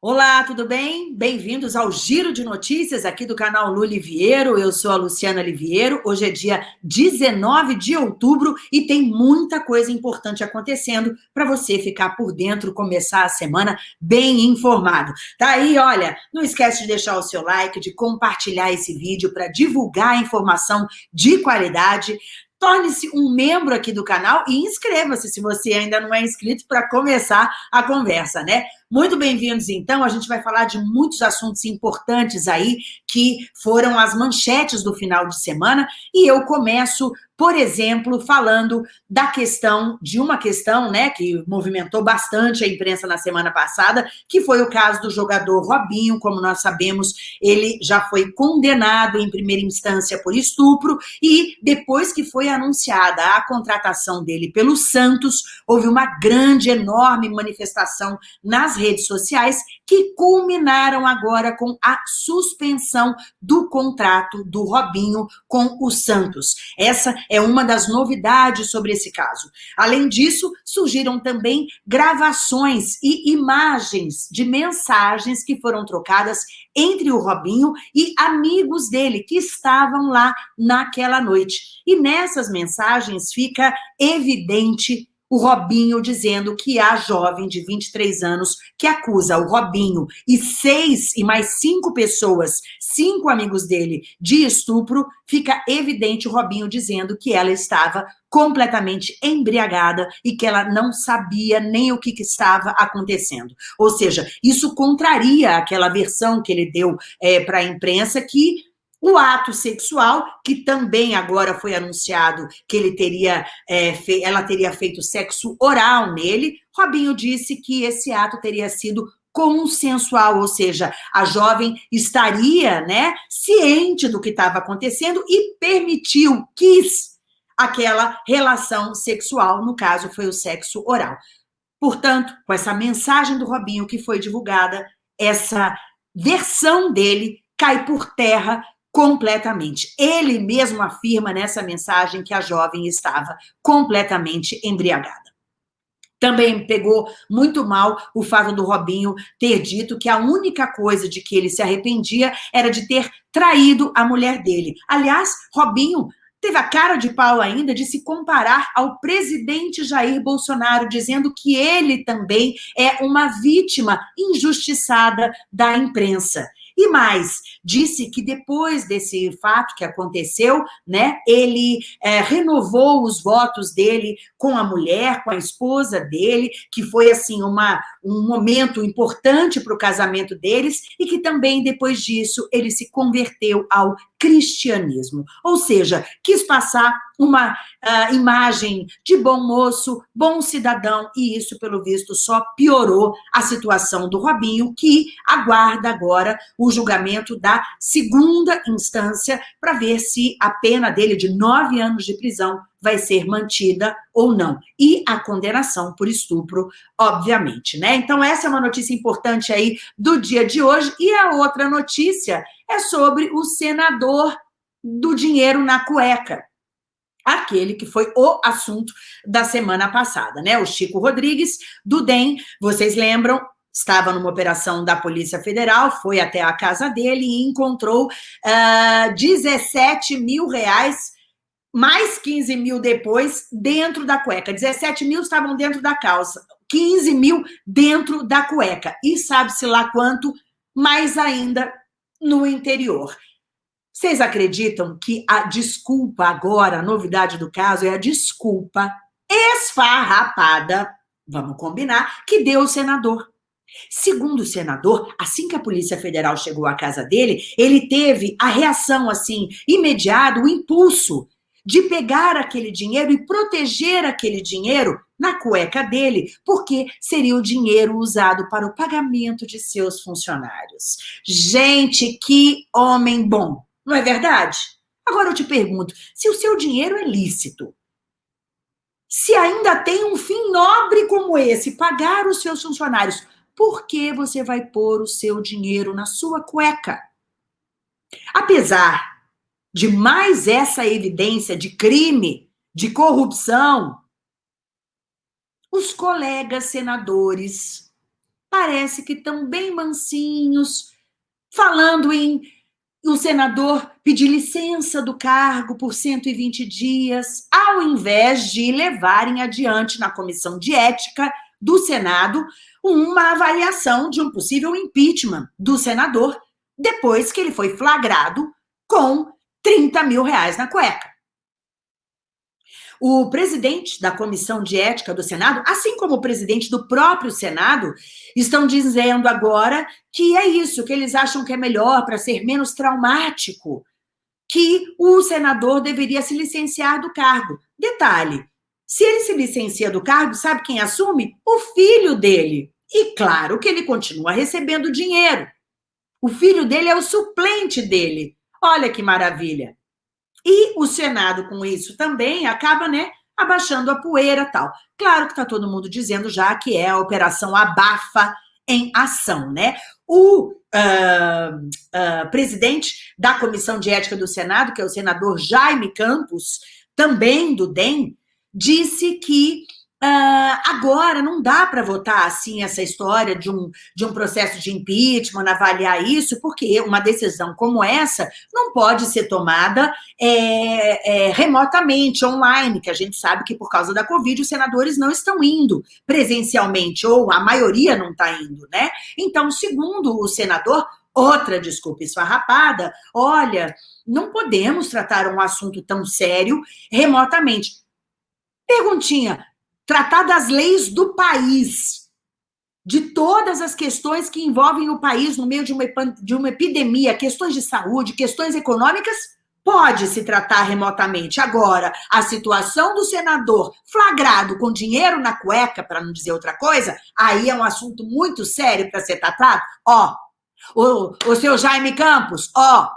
Olá, tudo bem? Bem-vindos ao Giro de Notícias aqui do canal Lu Liviero. Eu sou a Luciana Liviero. Hoje é dia 19 de outubro e tem muita coisa importante acontecendo para você ficar por dentro, começar a semana bem informado. Tá aí, olha, não esquece de deixar o seu like, de compartilhar esse vídeo para divulgar informação de qualidade torne-se um membro aqui do canal e inscreva-se se você ainda não é inscrito para começar a conversa, né? Muito bem-vindos, então. A gente vai falar de muitos assuntos importantes aí que foram as manchetes do final de semana e eu começo por exemplo, falando da questão, de uma questão, né, que movimentou bastante a imprensa na semana passada, que foi o caso do jogador Robinho, como nós sabemos, ele já foi condenado em primeira instância por estupro, e depois que foi anunciada a contratação dele pelo Santos, houve uma grande, enorme manifestação nas redes sociais, que culminaram agora com a suspensão do contrato do Robinho com o Santos. Essa é uma das novidades sobre esse caso. Além disso, surgiram também gravações e imagens de mensagens que foram trocadas entre o Robinho e amigos dele que estavam lá naquela noite. E nessas mensagens fica evidente o Robinho dizendo que a jovem de 23 anos que acusa o Robinho e seis e mais cinco pessoas, cinco amigos dele, de estupro, fica evidente o Robinho dizendo que ela estava completamente embriagada e que ela não sabia nem o que, que estava acontecendo. Ou seja, isso contraria aquela versão que ele deu é, para a imprensa que o ato sexual, que também agora foi anunciado que ele teria, é, fe... ela teria feito sexo oral nele, Robinho disse que esse ato teria sido consensual, ou seja, a jovem estaria né, ciente do que estava acontecendo e permitiu, quis aquela relação sexual, no caso foi o sexo oral. Portanto, com essa mensagem do Robinho que foi divulgada, essa versão dele cai por terra completamente. Ele mesmo afirma nessa mensagem que a jovem estava completamente embriagada. Também pegou muito mal o fato do Robinho ter dito que a única coisa de que ele se arrependia era de ter traído a mulher dele. Aliás, Robinho teve a cara de pau ainda de se comparar ao presidente Jair Bolsonaro, dizendo que ele também é uma vítima injustiçada da imprensa. E mais, disse que depois desse fato que aconteceu, né, ele é, renovou os votos dele com a mulher, com a esposa dele, que foi, assim, uma, um momento importante para o casamento deles, e que também, depois disso, ele se converteu ao cristianismo. Ou seja, quis passar uma uh, imagem de bom moço, bom cidadão, e isso, pelo visto, só piorou a situação do Robinho, que aguarda agora o julgamento da segunda instância para ver se a pena dele de nove anos de prisão vai ser mantida ou não. E a condenação por estupro, obviamente, né? Então, essa é uma notícia importante aí do dia de hoje. E a outra notícia é sobre o senador do dinheiro na cueca aquele que foi o assunto da semana passada, né? O Chico Rodrigues, do DEM, vocês lembram, estava numa operação da Polícia Federal, foi até a casa dele e encontrou uh, ah, 17 mil reais, mais 15 mil depois, dentro da cueca. 17 mil estavam dentro da calça, 15 mil dentro da cueca. E sabe-se lá quanto, mais ainda no interior. Vocês acreditam que a desculpa agora, a novidade do caso, é a desculpa esfarrapada, vamos combinar, que deu o senador. Segundo o senador, assim que a Polícia Federal chegou à casa dele, ele teve a reação, assim, imediata, o impulso de pegar aquele dinheiro e proteger aquele dinheiro na cueca dele, porque seria o dinheiro usado para o pagamento de seus funcionários. Gente, que homem bom! Não é verdade? Agora eu te pergunto, se o seu dinheiro é lícito, se ainda tem um fim nobre como esse, pagar os seus funcionários, por que você vai pôr o seu dinheiro na sua cueca? Apesar de mais essa evidência de crime, de corrupção, os colegas senadores parece que estão bem mansinhos, falando em o senador pedir licença do cargo por 120 dias, ao invés de levarem adiante na comissão de ética do Senado uma avaliação de um possível impeachment do senador depois que ele foi flagrado com 30 mil reais na cueca. O presidente da Comissão de Ética do Senado, assim como o presidente do próprio Senado, estão dizendo agora que é isso, que eles acham que é melhor para ser menos traumático, que o senador deveria se licenciar do cargo. Detalhe: se ele se licencia do cargo, sabe quem assume? O filho dele. E claro que ele continua recebendo dinheiro. O filho dele é o suplente dele. Olha que maravilha. E o Senado, com isso também, acaba, né, abaixando a poeira tal. Claro que está todo mundo dizendo já que é a operação abafa em ação, né? O uh, uh, presidente da Comissão de Ética do Senado, que é o senador Jaime Campos, também do DEM, disse que Uh, agora não dá para votar assim essa história de um, de um processo de impeachment, avaliar isso, porque uma decisão como essa não pode ser tomada é, é, remotamente, online, que a gente sabe que por causa da Covid os senadores não estão indo presencialmente, ou a maioria não está indo, né? Então, segundo o senador, outra desculpa esfarrapada, olha, não podemos tratar um assunto tão sério remotamente. Perguntinha, tratar das leis do país, de todas as questões que envolvem o país no meio de uma, de uma epidemia, questões de saúde, questões econômicas, pode se tratar remotamente. Agora, a situação do senador flagrado com dinheiro na cueca, para não dizer outra coisa, aí é um assunto muito sério para ser tratado. Ó, o, o seu Jaime Campos, ó,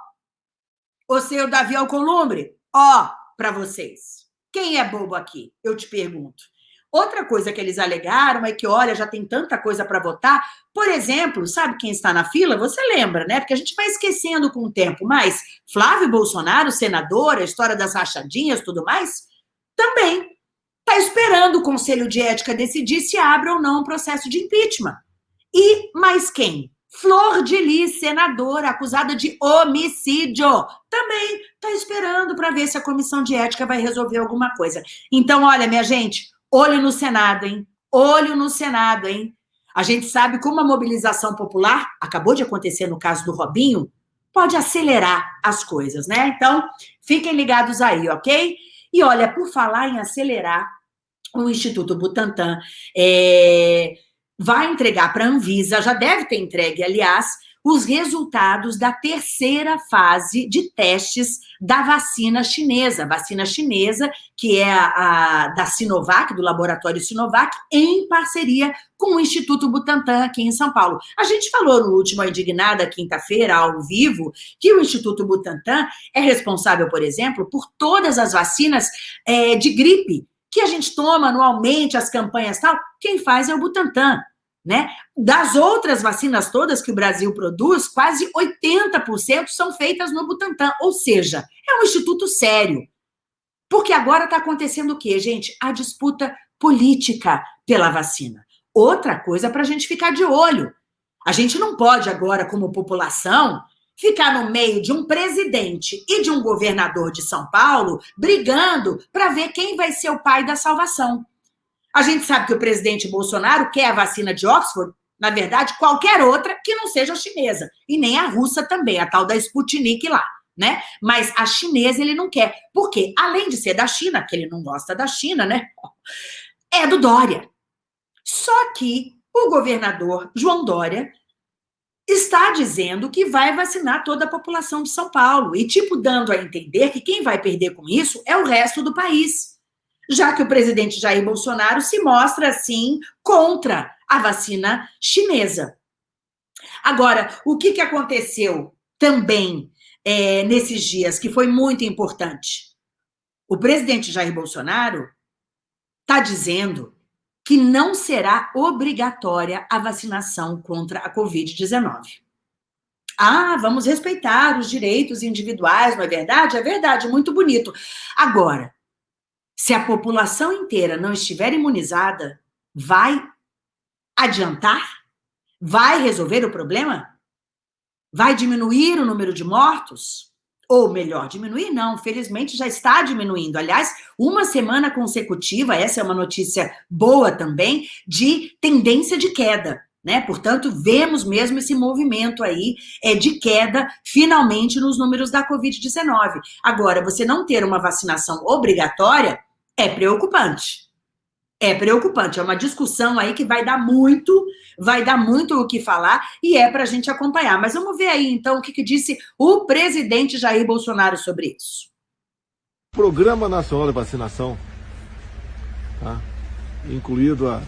o seu Davi Alcolumbre, ó, para vocês. Quem é bobo aqui? Eu te pergunto. Outra coisa que eles alegaram é que, olha, já tem tanta coisa para votar. Por exemplo, sabe quem está na fila? Você lembra, né? Porque a gente vai esquecendo com o tempo, mas Flávio Bolsonaro, senador, a história das rachadinhas, tudo mais, também está esperando o Conselho de Ética decidir se abre ou não um processo de impeachment. E mais quem? Flor de Lis, senadora, acusada de homicídio, também está esperando para ver se a comissão de ética vai resolver alguma coisa. Então, olha, minha gente, Olho no Senado, hein? Olho no Senado, hein? A gente sabe como a mobilização popular, acabou de acontecer no caso do Robinho, pode acelerar as coisas, né? Então, fiquem ligados aí, ok? E olha, por falar em acelerar, o Instituto Butantan é, vai entregar para a Anvisa, já deve ter entregue, aliás, os resultados da terceira fase de testes da vacina chinesa, vacina chinesa, que é a, a, da Sinovac, do laboratório Sinovac, em parceria com o Instituto Butantan aqui em São Paulo. A gente falou no último Indignada, quinta-feira, ao vivo, que o Instituto Butantan é responsável, por exemplo, por todas as vacinas é, de gripe que a gente toma anualmente, as campanhas tal, quem faz é o Butantan. Né? Das outras vacinas todas que o Brasil produz, quase 80% são feitas no Butantan, ou seja, é um instituto sério. Porque agora está acontecendo o quê, gente? A disputa política pela vacina. Outra coisa para a gente ficar de olho. A gente não pode agora, como população, ficar no meio de um presidente e de um governador de São Paulo brigando para ver quem vai ser o pai da salvação. A gente sabe que o presidente Bolsonaro quer a vacina de Oxford, na verdade, qualquer outra que não seja a chinesa. E nem a russa também, a tal da Sputnik lá, né? Mas a chinesa ele não quer. Porque, além de ser da China, que ele não gosta da China, né? É do Dória. Só que o governador João Dória está dizendo que vai vacinar toda a população de São Paulo. E, tipo, dando a entender que quem vai perder com isso é o resto do país já que o presidente Jair Bolsonaro se mostra, assim, contra a vacina chinesa. Agora, o que, que aconteceu também é, nesses dias, que foi muito importante? O presidente Jair Bolsonaro está dizendo que não será obrigatória a vacinação contra a Covid-19. Ah, vamos respeitar os direitos individuais, não é verdade? É verdade, muito bonito. Agora, se a população inteira não estiver imunizada, vai adiantar? vai resolver o problema? Vai diminuir o número de mortos? Ou melhor, diminuir não, felizmente já está diminuindo. Aliás, uma semana consecutiva, essa é uma notícia boa também, de tendência de queda. Né? Portanto, vemos mesmo esse movimento aí é, de queda, finalmente, nos números da Covid-19. Agora, você não ter uma vacinação obrigatória é preocupante é preocupante. É uma discussão aí que vai dar muito, vai dar muito o que falar e é para a gente acompanhar. Mas vamos ver aí, então, o que, que disse o presidente Jair Bolsonaro sobre isso. Programa Nacional de Vacinação, tá? incluído a,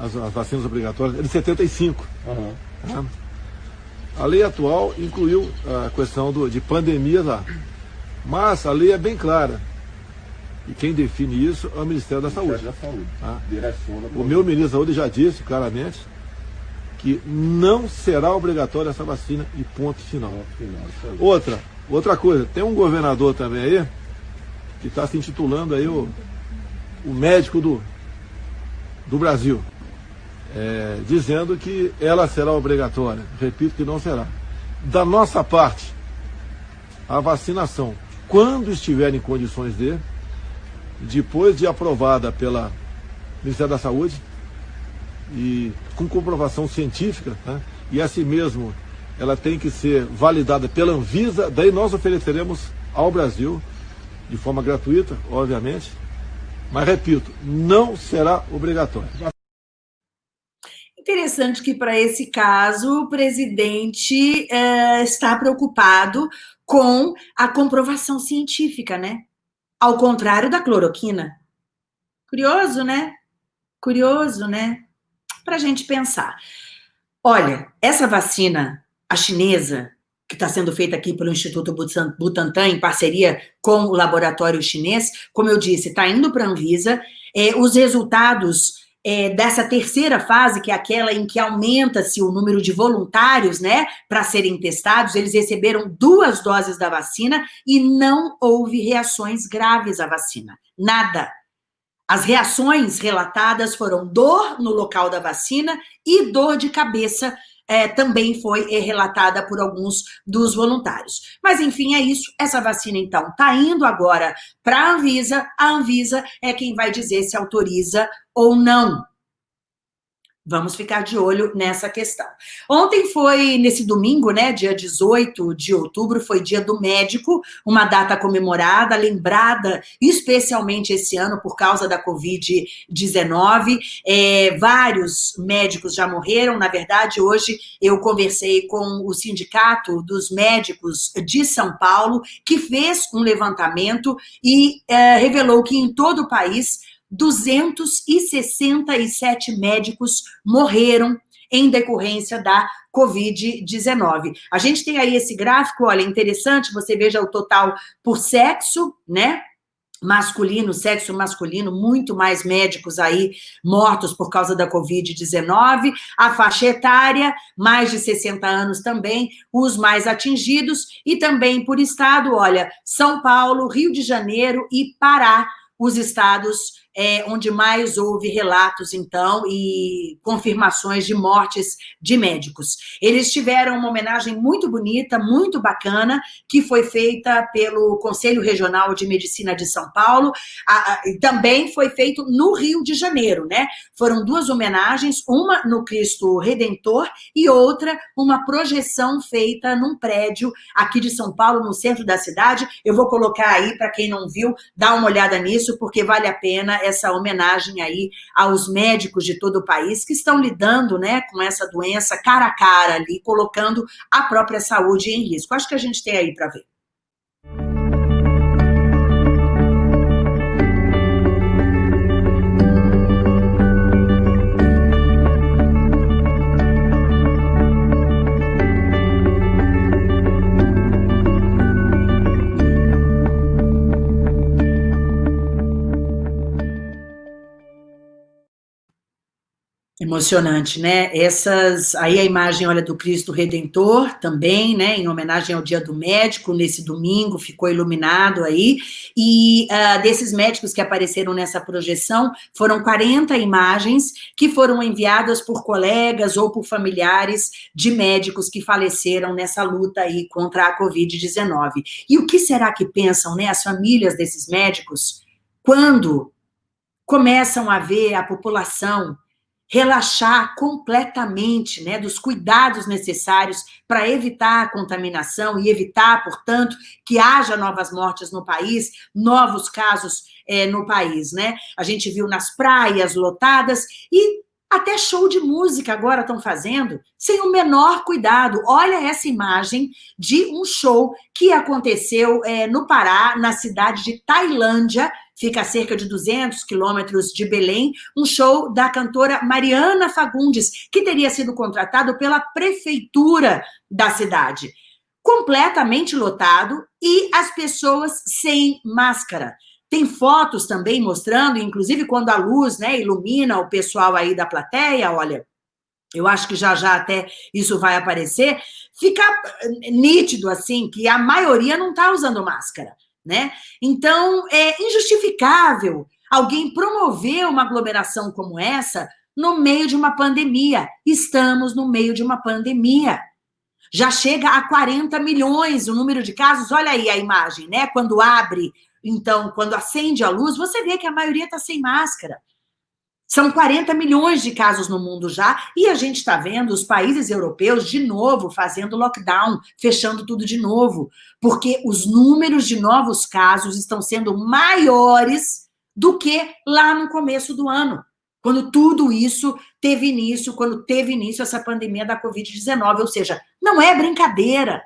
as, as, vacinas obrigatórias, é de 75. Uhum. Tá? A lei atual incluiu a questão do, de pandemia lá. Mas a lei é bem clara e quem define isso é o Ministério da Saúde. Da Saúde. Tá? O meu ministro da Saúde já disse claramente que não será obrigatória essa vacina e ponto final. final outra, outra coisa, tem um governador também aí que está se intitulando aí o, o médico do, do Brasil, é, dizendo que ela será obrigatória. Repito que não será. Da nossa parte, a vacinação, quando estiver em condições de, depois de aprovada pela Ministério da Saúde e com comprovação científica, né? e assim mesmo ela tem que ser validada pela Anvisa, daí nós ofereceremos ao Brasil, de forma gratuita, obviamente, mas repito, não será obrigatório. Interessante que, para esse caso, o presidente é, está preocupado com a comprovação científica, né? Ao contrário da cloroquina. Curioso, né? Curioso, né? Para a gente pensar. Olha, essa vacina, a chinesa, que está sendo feita aqui pelo Instituto Butantan, em parceria com o laboratório chinês, como eu disse, está indo para a Anvisa. É, os resultados é, dessa terceira fase, que é aquela em que aumenta-se o número de voluntários, né, para serem testados, eles receberam duas doses da vacina e não houve reações graves à vacina. Nada. As reações relatadas foram dor no local da vacina e dor de cabeça é, também foi é, relatada por alguns dos voluntários. Mas, enfim, é isso. Essa vacina, então, está indo agora para a Anvisa. A Anvisa é quem vai dizer se autoriza ou não. Vamos ficar de olho nessa questão. Ontem foi, nesse domingo, né, dia 18 de outubro, foi dia do médico, uma data comemorada, lembrada especialmente esse ano por causa da Covid-19. É, vários médicos já morreram, na verdade, hoje eu conversei com o Sindicato dos Médicos de São Paulo, que fez um levantamento e é, revelou que em todo o país 267 médicos morreram em decorrência da Covid-19. A gente tem aí esse gráfico, olha, interessante, você veja o total por sexo, né? Masculino, sexo masculino, muito mais médicos aí mortos por causa da Covid-19. A faixa etária, mais de 60 anos também, os mais atingidos. E também por estado, olha, São Paulo, Rio de Janeiro e Pará, os estados é, onde mais houve relatos, então, e confirmações de mortes de médicos. Eles tiveram uma homenagem muito bonita, muito bacana, que foi feita pelo Conselho Regional de Medicina de São Paulo, a, a, também foi feito no Rio de Janeiro, né? Foram duas homenagens, uma no Cristo Redentor e outra uma projeção feita num prédio aqui de São Paulo, no centro da cidade. Eu vou colocar aí, para quem não viu, dá uma olhada nisso, porque vale a pena essa homenagem aí aos médicos de todo o país que estão lidando né, com essa doença cara a cara ali, colocando a própria saúde em risco. Acho que a gente tem aí para ver. Emocionante, né? Essas, aí a imagem, olha, do Cristo Redentor também, né? Em homenagem ao Dia do Médico, nesse domingo, ficou iluminado aí. E uh, desses médicos que apareceram nessa projeção, foram 40 imagens que foram enviadas por colegas ou por familiares de médicos que faleceram nessa luta aí contra a Covid-19. E o que será que pensam, né, as famílias desses médicos, quando começam a ver a população relaxar completamente, né, dos cuidados necessários para evitar a contaminação e evitar, portanto, que haja novas mortes no país, novos casos é, no país, né? A gente viu nas praias lotadas e até show de música agora estão fazendo, sem o menor cuidado. Olha essa imagem de um show que aconteceu é, no Pará, na cidade de Tailândia, fica a cerca de 200 quilômetros de Belém, um show da cantora Mariana Fagundes, que teria sido contratado pela prefeitura da cidade. Completamente lotado e as pessoas sem máscara. Tem fotos também mostrando, inclusive quando a luz né, ilumina o pessoal aí da plateia, olha, eu acho que já já até isso vai aparecer, fica nítido assim que a maioria não está usando máscara né? Então, é injustificável alguém promover uma aglomeração como essa no meio de uma pandemia. Estamos no meio de uma pandemia. Já chega a 40 milhões o número de casos. Olha aí a imagem, né? Quando abre, então, quando acende a luz, você vê que a maioria está sem máscara. São 40 milhões de casos no mundo já, e a gente está vendo os países europeus de novo fazendo lockdown, fechando tudo de novo, porque os números de novos casos estão sendo maiores do que lá no começo do ano, quando tudo isso teve início, quando teve início essa pandemia da Covid-19, ou seja, não é brincadeira.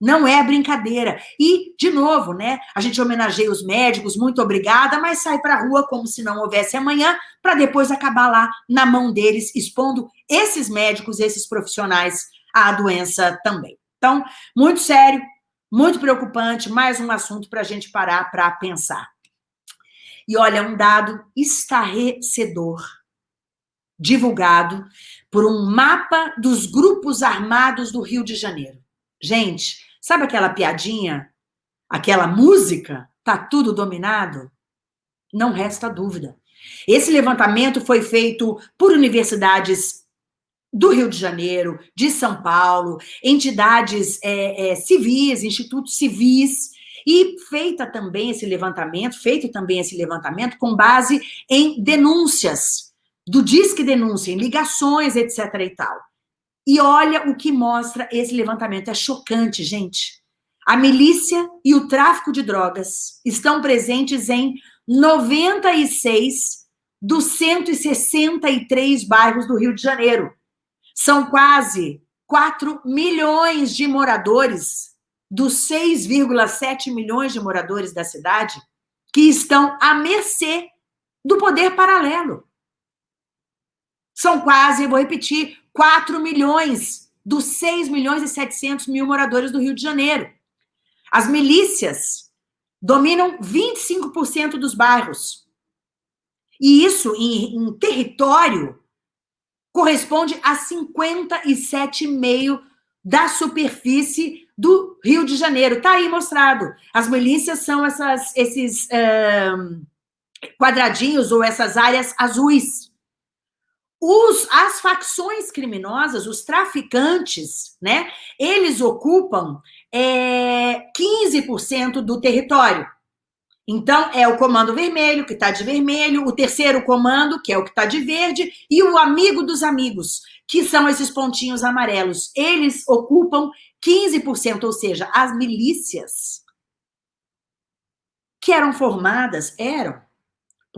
Não é brincadeira. E, de novo, né? A gente homenageia os médicos, muito obrigada, mas sai para a rua como se não houvesse amanhã, para depois acabar lá na mão deles, expondo esses médicos, esses profissionais à doença também. Então, muito sério, muito preocupante, mais um assunto para a gente parar para pensar. E olha, um dado estarrecedor, divulgado por um mapa dos grupos armados do Rio de Janeiro. Gente, Sabe aquela piadinha? Aquela música? Tá tudo dominado? Não resta dúvida. Esse levantamento foi feito por universidades do Rio de Janeiro, de São Paulo, entidades é, é, civis, institutos civis, e feita também esse levantamento, feito também esse levantamento com base em denúncias, do Disque Denúncia, em ligações, etc. e tal. E olha o que mostra esse levantamento. É chocante, gente. A milícia e o tráfico de drogas estão presentes em 96 dos 163 bairros do Rio de Janeiro. São quase 4 milhões de moradores, dos 6,7 milhões de moradores da cidade, que estão à mercê do poder paralelo. São quase, vou repetir, 4 milhões dos 6 milhões e 700 mil moradores do Rio de Janeiro. As milícias dominam 25% dos bairros. E isso, em, em território, corresponde a 57,5% da superfície do Rio de Janeiro. Está aí mostrado. As milícias são essas, esses um, quadradinhos ou essas áreas azuis. Os, as facções criminosas, os traficantes, né, eles ocupam é, 15% do território. Então, é o comando vermelho, que está de vermelho, o terceiro comando, que é o que está de verde, e o amigo dos amigos, que são esses pontinhos amarelos. Eles ocupam 15%, ou seja, as milícias que eram formadas, eram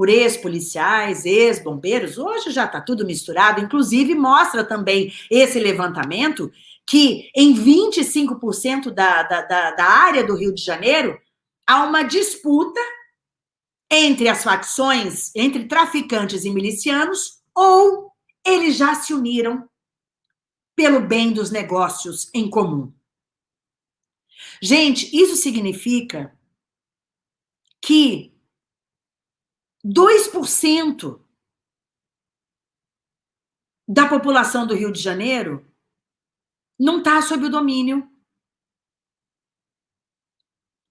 por ex-policiais, ex-bombeiros, hoje já está tudo misturado, inclusive mostra também esse levantamento que em 25% da, da, da, da área do Rio de Janeiro há uma disputa entre as facções, entre traficantes e milicianos, ou eles já se uniram pelo bem dos negócios em comum. Gente, isso significa que 2% da população do Rio de Janeiro não está sob o domínio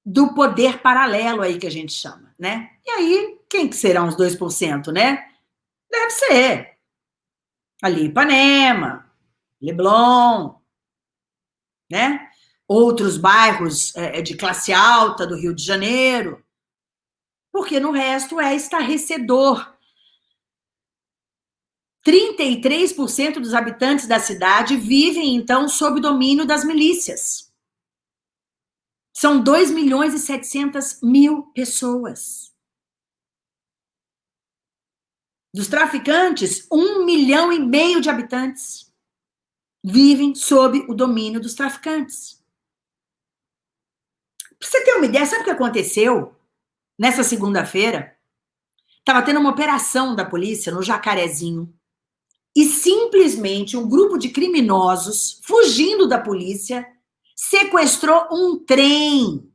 do poder paralelo aí que a gente chama, né? E aí, quem que serão os 2%, né? Deve ser ali Ipanema, Leblon, né? Outros bairros é, de classe alta do Rio de Janeiro, porque no resto é estarrecedor 33% dos habitantes da cidade vivem, então, sob domínio das milícias. São 2 milhões e 700 mil pessoas. Dos traficantes, 1 milhão e meio de habitantes vivem sob o domínio dos traficantes. Para você ter uma ideia, sabe o que aconteceu nessa segunda-feira? Estava tendo uma operação da polícia no Jacarezinho e simplesmente um grupo de criminosos, fugindo da polícia, sequestrou um trem.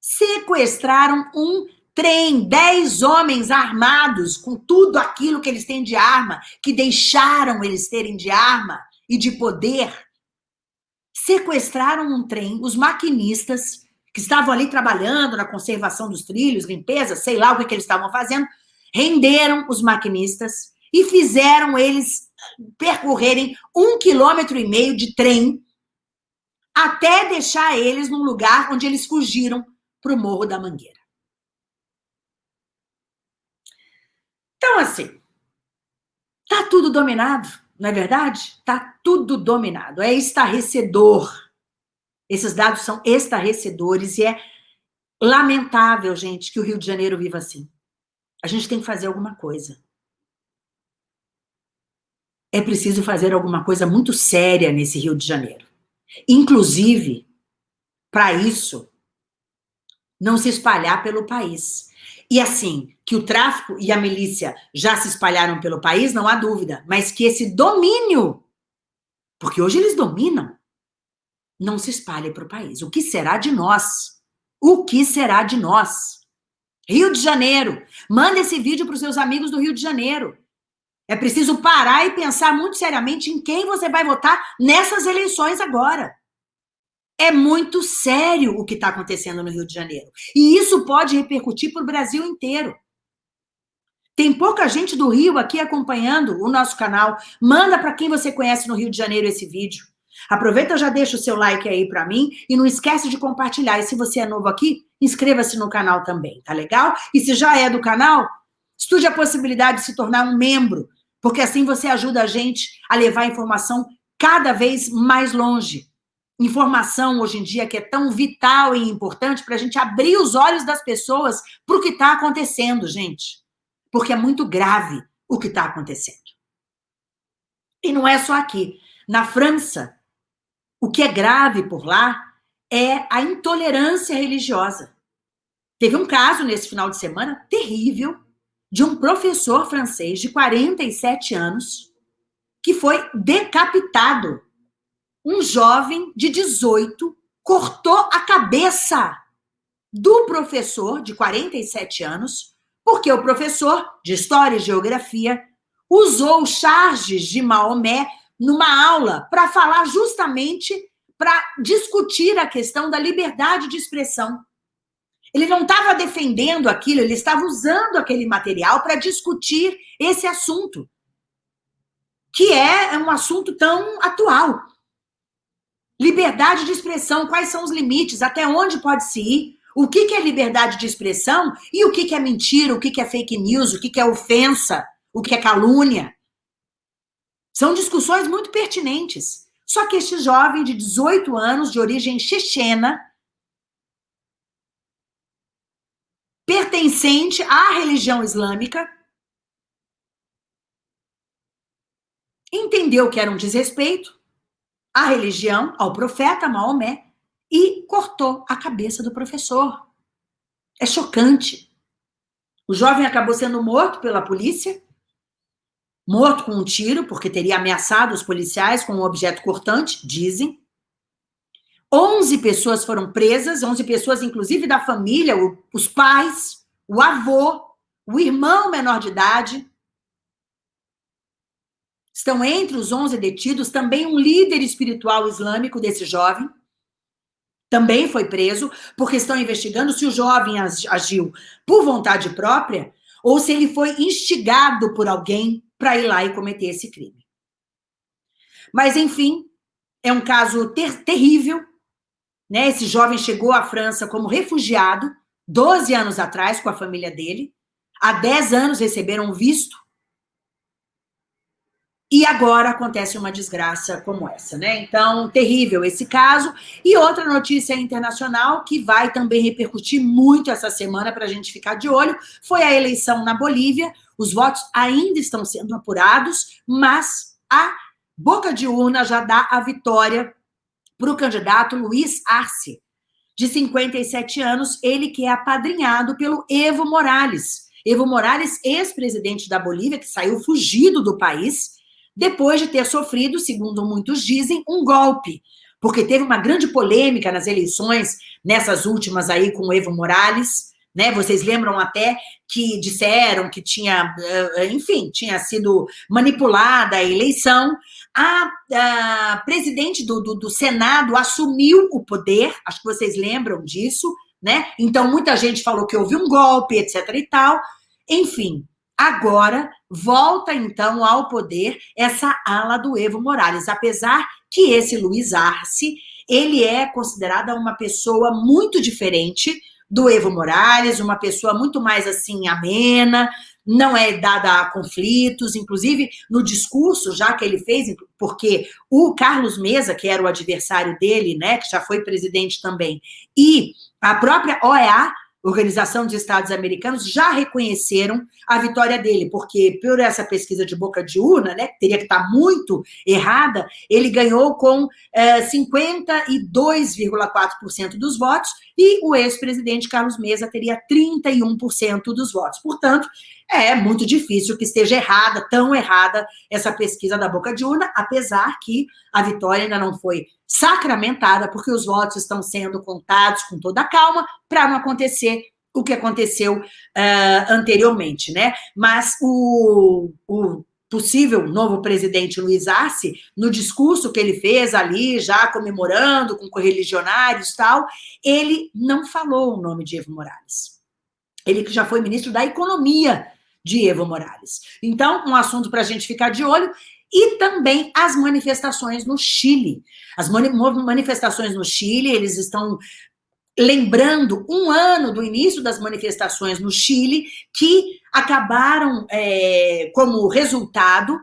Sequestraram um trem, dez homens armados com tudo aquilo que eles têm de arma, que deixaram eles terem de arma e de poder. Sequestraram um trem, os maquinistas que estavam ali trabalhando na conservação dos trilhos, limpeza, sei lá o que, que eles estavam fazendo, renderam os maquinistas e fizeram eles percorrerem um quilômetro e meio de trem até deixar eles num lugar onde eles fugiram para o Morro da Mangueira. Então, assim, tá tudo dominado, não é verdade? Tá tudo dominado, é estarrecedor. Esses dados são estarrecedores e é lamentável, gente, que o Rio de Janeiro viva assim. A gente tem que fazer alguma coisa é preciso fazer alguma coisa muito séria nesse Rio de Janeiro. Inclusive, para isso, não se espalhar pelo país. E assim, que o tráfico e a milícia já se espalharam pelo país, não há dúvida, mas que esse domínio, porque hoje eles dominam, não se espalhe para o país. O que será de nós? O que será de nós? Rio de Janeiro, manda esse vídeo para os seus amigos do Rio de Janeiro. É preciso parar e pensar muito seriamente em quem você vai votar nessas eleições agora. É muito sério o que está acontecendo no Rio de Janeiro. E isso pode repercutir para o Brasil inteiro. Tem pouca gente do Rio aqui acompanhando o nosso canal. Manda para quem você conhece no Rio de Janeiro esse vídeo. Aproveita, já deixa o seu like aí para mim e não esquece de compartilhar. E se você é novo aqui, inscreva-se no canal também, tá legal? E se já é do canal, estude a possibilidade de se tornar um membro porque assim você ajuda a gente a levar a informação cada vez mais longe. Informação, hoje em dia, que é tão vital e importante para a gente abrir os olhos das pessoas para o que está acontecendo, gente. Porque é muito grave o que está acontecendo. E não é só aqui. Na França, o que é grave por lá é a intolerância religiosa. Teve um caso nesse final de semana terrível de um professor francês de 47 anos que foi decapitado. Um jovem de 18 cortou a cabeça do professor de 47 anos, porque o professor de História e Geografia usou charges de Maomé numa aula para falar justamente para discutir a questão da liberdade de expressão. Ele não estava defendendo aquilo, ele estava usando aquele material para discutir esse assunto, que é um assunto tão atual. Liberdade de expressão, quais são os limites, até onde pode se ir, o que, é liberdade de expressão e o que, é mentira, o que, é fake news, o que é ofensa, o que é calúnia. São discussões muito pertinentes. Só que este jovem de 18 anos, de origem chechena, pertencente à religião islâmica, entendeu que era um desrespeito à religião, ao profeta Maomé, e cortou a cabeça do professor. É chocante. O jovem acabou sendo morto pela polícia, morto com um tiro, porque teria ameaçado os policiais com um objeto cortante, dizem. 11 pessoas foram presas, 11 pessoas, inclusive da família, o, os pais, o avô, o irmão menor de idade. Estão entre os 11 detidos também um líder espiritual islâmico desse jovem, também foi preso, porque estão investigando se o jovem agiu por vontade própria ou se ele foi instigado por alguém para ir lá e cometer esse crime. Mas, enfim, é um caso ter terrível. Né? Esse jovem chegou à França como refugiado, 12 anos atrás, com a família dele. Há 10 anos receberam visto e agora acontece uma desgraça como essa, né? Então, terrível esse caso. E outra notícia internacional que vai também repercutir muito essa semana para a gente ficar de olho foi a eleição na Bolívia. Os votos ainda estão sendo apurados, mas a boca de urna já dá a vitória para o candidato Luiz Arce, de 57 anos, ele que é apadrinhado pelo Evo Morales. Evo Morales, ex-presidente da Bolívia, que saiu fugido do país depois de ter sofrido, segundo muitos dizem, um golpe, porque teve uma grande polêmica nas eleições, nessas últimas aí com o Evo Morales, né? Vocês lembram até que disseram que tinha, eh, enfim, tinha sido manipulada a eleição. A, a presidente do, do, do Senado assumiu o poder, acho que vocês lembram disso, né? Então, muita gente falou que houve um golpe, etc e tal. Enfim, Agora, volta então ao poder essa ala do Evo Morales, apesar que esse Luiz Arce, ele é considerada uma pessoa muito diferente do Evo Morales, uma pessoa muito mais assim amena, não é dada a conflitos, inclusive no discurso já que ele fez, porque o Carlos Mesa, que era o adversário dele, né, que já foi presidente também, e a própria OEA Organização dos Estados Americanos já reconheceram a vitória dele, porque por essa pesquisa de boca de urna, né, que teria que estar muito errada, ele ganhou com é, 52,4% dos votos e o ex-presidente Carlos Mesa teria 31% dos votos. Portanto, é muito difícil que esteja errada, tão errada, essa pesquisa da boca de urna, apesar que a vitória ainda não foi sacramentada, porque os votos estão sendo contados com toda a calma, para não acontecer o que aconteceu uh, anteriormente, né? Mas o, o possível novo presidente Luiz Arce, no discurso que ele fez ali, já comemorando com correligionários e tal, ele não falou o nome de Evo Morales. Ele que já foi ministro da Economia de Evo Morales. Então, um assunto para a gente ficar de olho, e também as manifestações no Chile. As manifestações no Chile, eles estão lembrando um ano do início das manifestações no Chile, que acabaram, é, como resultado,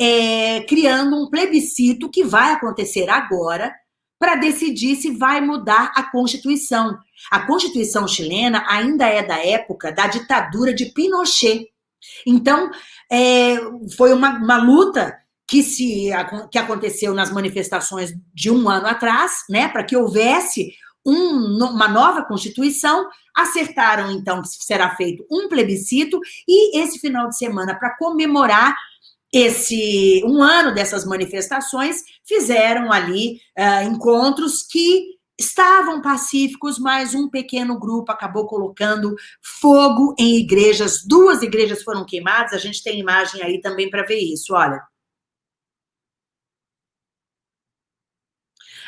é, criando um plebiscito que vai acontecer agora, para decidir se vai mudar a Constituição. A Constituição chilena ainda é da época da ditadura de Pinochet. Então, é, foi uma, uma luta que, se, que aconteceu nas manifestações de um ano atrás, né, para que houvesse um, uma nova Constituição, acertaram, então, que será feito um plebiscito, e esse final de semana, para comemorar esse um ano dessas manifestações, fizeram ali uh, encontros que estavam pacíficos, mas um pequeno grupo acabou colocando fogo em igrejas. Duas igrejas foram queimadas, a gente tem imagem aí também para ver isso, olha.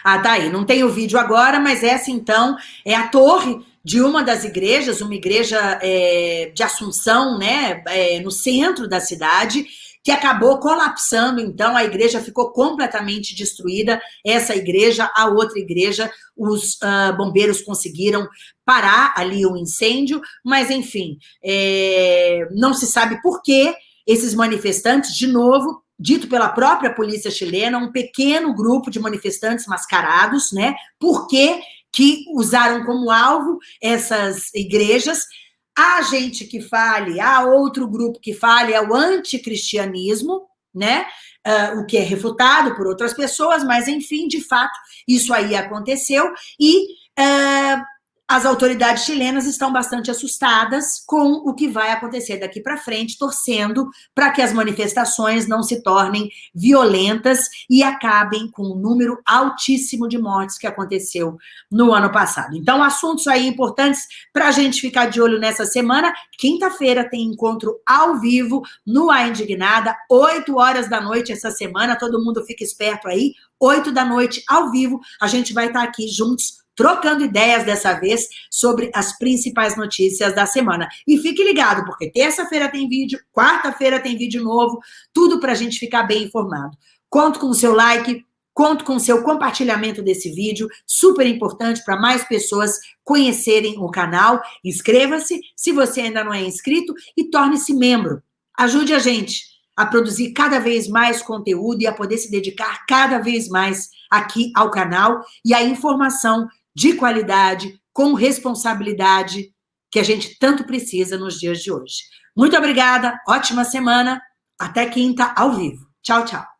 Ah, tá aí, não tem o vídeo agora, mas essa então é a torre de uma das igrejas, uma igreja é, de Assunção, né, é, no centro da cidade, que acabou colapsando, então a igreja ficou completamente destruída, essa igreja, a outra igreja, os uh, bombeiros conseguiram parar ali o incêndio, mas enfim, é, não se sabe por que esses manifestantes, de novo, dito pela própria polícia chilena, um pequeno grupo de manifestantes mascarados, né? Por que que usaram como alvo essas igrejas Há gente que fale, há outro grupo que fale, é o anticristianismo, né? Uh, o que é refutado por outras pessoas, mas enfim, de fato, isso aí aconteceu e uh, as autoridades chilenas estão bastante assustadas com o que vai acontecer daqui para frente, torcendo para que as manifestações não se tornem violentas e acabem com o um número altíssimo de mortes que aconteceu no ano passado. Então, assuntos aí importantes para a gente ficar de olho nessa semana. Quinta-feira tem encontro ao vivo no A Indignada, 8 horas da noite essa semana. Todo mundo fica esperto aí. 8 da noite ao vivo, a gente vai estar aqui juntos trocando ideias dessa vez sobre as principais notícias da semana. E fique ligado, porque terça-feira tem vídeo, quarta-feira tem vídeo novo, tudo para a gente ficar bem informado. Conto com o seu like, conto com seu compartilhamento desse vídeo, super importante para mais pessoas conhecerem o canal. Inscreva-se, se você ainda não é inscrito, e torne-se membro. Ajude a gente a produzir cada vez mais conteúdo e a poder se dedicar cada vez mais aqui ao canal e à informação de qualidade, com responsabilidade, que a gente tanto precisa nos dias de hoje. Muito obrigada, ótima semana, até quinta ao vivo. Tchau, tchau.